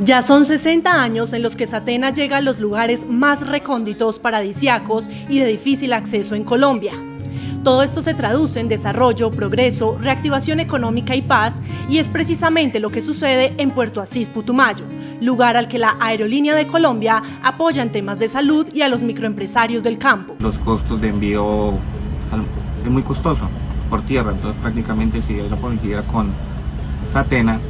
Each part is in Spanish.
Ya son 60 años en los que Satena llega a los lugares más recónditos, paradisiacos y de difícil acceso en Colombia. Todo esto se traduce en desarrollo, progreso, reactivación económica y paz, y es precisamente lo que sucede en Puerto Asís, Putumayo, lugar al que la Aerolínea de Colombia apoya en temas de salud y a los microempresarios del campo. Los costos de envío es muy costoso por tierra, entonces prácticamente si hay la posibilidad con Satena,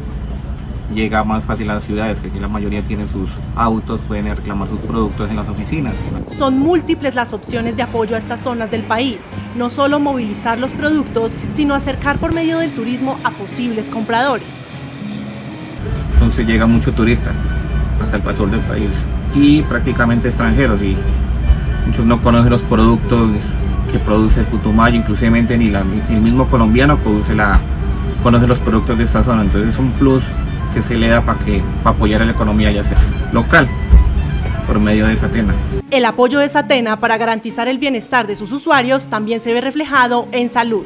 llega más fácil a las ciudades, que aquí la mayoría tienen sus autos, pueden reclamar sus productos en las oficinas. Son múltiples las opciones de apoyo a estas zonas del país, no solo movilizar los productos, sino acercar por medio del turismo a posibles compradores. Entonces llega mucho turista hasta el pasor del país y prácticamente extranjeros y muchos no conocen los productos que produce Putumayo, inclusive ni, el mismo colombiano produce la, conoce los productos de esta zona, entonces es un plus que se le da para que para apoyar a la economía ya sea local por medio de Satena. El apoyo de Satena para garantizar el bienestar de sus usuarios también se ve reflejado en salud.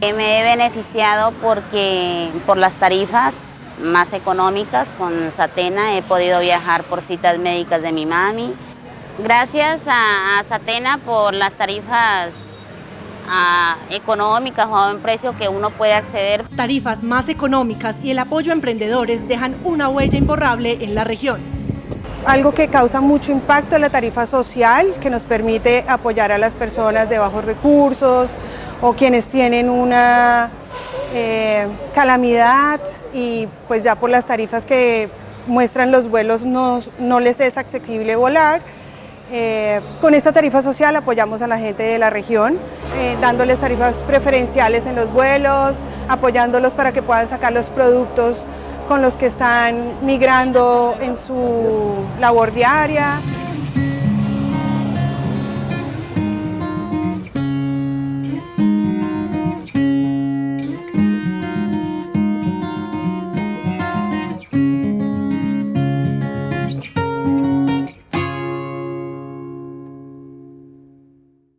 Me he beneficiado porque por las tarifas más económicas con Satena he podido viajar por citas médicas de mi mami. Gracias a, Satena por las tarifas económicas o a un precio que uno puede acceder. Tarifas más económicas y el apoyo a emprendedores dejan una huella imborrable en la región. Algo que causa mucho impacto es la tarifa social, que nos permite apoyar a las personas de bajos recursos o quienes tienen una eh, calamidad y pues ya por las tarifas que muestran los vuelos no, no les es accesible volar. Eh, con esta tarifa social apoyamos a la gente de la región, eh, dándoles tarifas preferenciales en los vuelos, apoyándolos para que puedan sacar los productos con los que están migrando en su labor diaria.